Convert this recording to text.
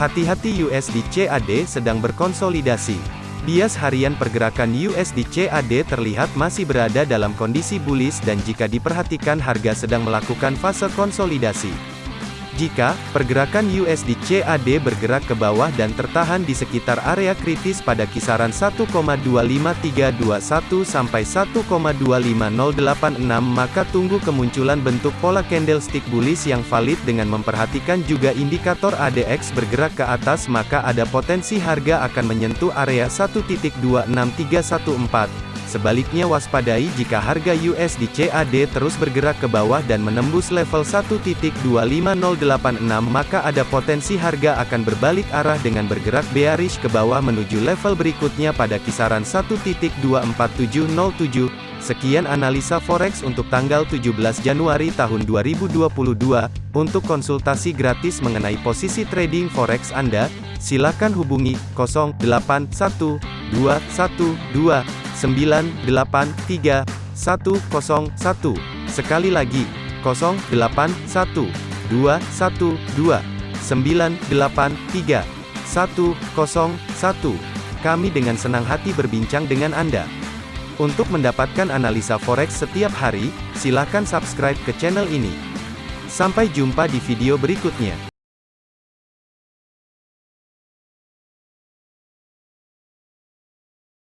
Hati-hati USD CAD sedang berkonsolidasi. Bias harian pergerakan USD CAD terlihat masih berada dalam kondisi bullish dan jika diperhatikan harga sedang melakukan fase konsolidasi. Jika pergerakan USD CAD bergerak ke bawah dan tertahan di sekitar area kritis pada kisaran 1,25321 sampai 1,25086 maka tunggu kemunculan bentuk pola candlestick bullish yang valid dengan memperhatikan juga indikator ADX bergerak ke atas maka ada potensi harga akan menyentuh area 1.26314 Sebaliknya waspadai jika harga USD CAD terus bergerak ke bawah dan menembus level 1.25086 maka ada potensi harga akan berbalik arah dengan bergerak bearish ke bawah menuju level berikutnya pada kisaran 1.24707. Sekian analisa forex untuk tanggal 17 Januari tahun 2022. Untuk konsultasi gratis mengenai posisi trading forex Anda, silakan hubungi 081212 983 101. Sekali lagi, 081 212 983 101. Kami dengan senang hati berbincang dengan Anda. Untuk mendapatkan analisa forex setiap hari, silakan subscribe ke channel ini. Sampai jumpa di video berikutnya.